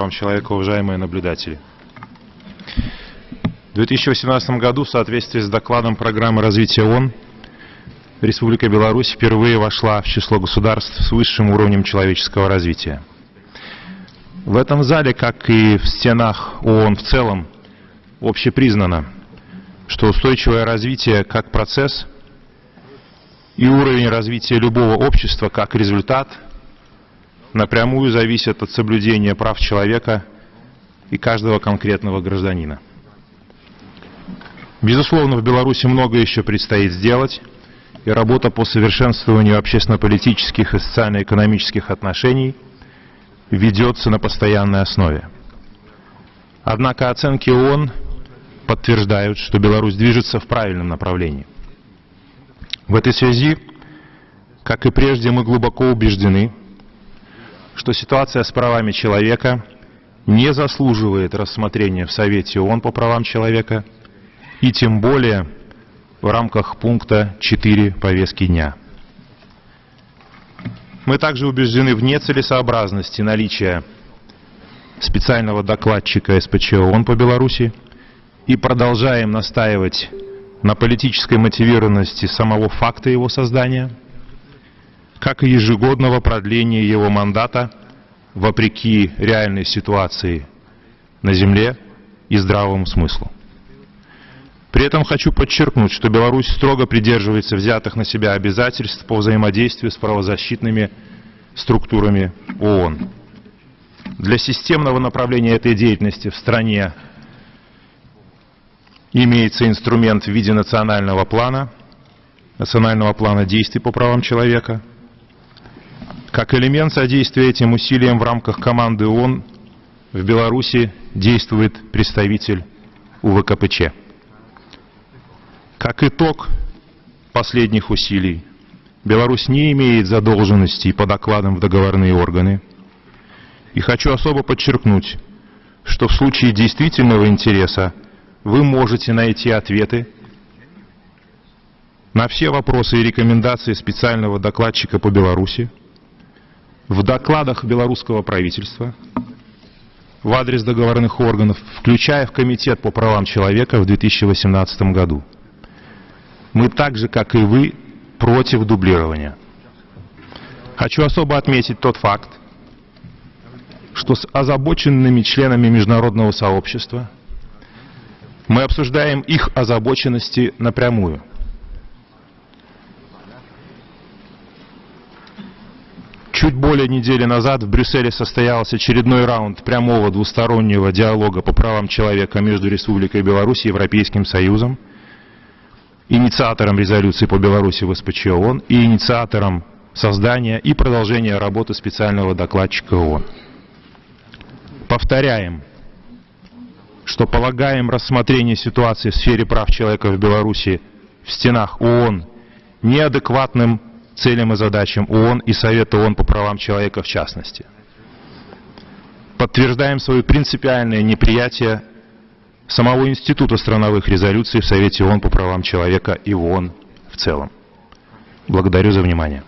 правам человека, уважаемые наблюдатели. В 2018 году в соответствии с докладом программы развития ООН Республика Беларусь впервые вошла в число государств с высшим уровнем человеческого развития. В этом зале, как и в стенах ООН в целом, общепризнано, что устойчивое развитие как процесс и уровень развития любого общества как результат – напрямую зависят от соблюдения прав человека и каждого конкретного гражданина. Безусловно, в Беларуси много еще предстоит сделать, и работа по совершенствованию общественно-политических и социально-экономических отношений ведется на постоянной основе. Однако оценки ООН подтверждают, что Беларусь движется в правильном направлении. В этой связи, как и прежде, мы глубоко убеждены, что ситуация с правами человека не заслуживает рассмотрения в Совете ООН по правам человека и тем более в рамках пункта 4 повестки дня. Мы также убеждены в нецелесообразности наличия специального докладчика СПЧ ООН по Беларуси и продолжаем настаивать на политической мотивированности самого факта его создания – как и ежегодного продления его мандата вопреки реальной ситуации на земле и здравому смыслу. При этом хочу подчеркнуть, что Беларусь строго придерживается взятых на себя обязательств по взаимодействию с правозащитными структурами ООН. Для системного направления этой деятельности в стране имеется инструмент в виде национального плана, национального плана действий по правам человека – как элемент содействия этим усилиям в рамках команды ООН в Беларуси действует представитель УВКПЧ. Как итог последних усилий, Беларусь не имеет задолженностей по докладам в договорные органы. И хочу особо подчеркнуть, что в случае действительного интереса вы можете найти ответы на все вопросы и рекомендации специального докладчика по Беларуси, в докладах белорусского правительства в адрес договорных органов, включая в Комитет по правам человека в 2018 году. Мы так же, как и вы, против дублирования. Хочу особо отметить тот факт, что с озабоченными членами международного сообщества мы обсуждаем их озабоченности напрямую – Чуть более недели назад в Брюсселе состоялся очередной раунд прямого двустороннего диалога по правам человека между Республикой Беларусь и Европейским Союзом, инициатором резолюции по Беларуси в СПЧ ООН и инициатором создания и продолжения работы специального докладчика ООН. Повторяем, что полагаем рассмотрение ситуации в сфере прав человека в Беларуси в стенах ООН неадекватным целям и задачам ООН и Совета ООН по правам человека в частности. Подтверждаем свое принципиальное неприятие самого Института страновых резолюций в Совете ООН по правам человека и ООН в целом. Благодарю за внимание.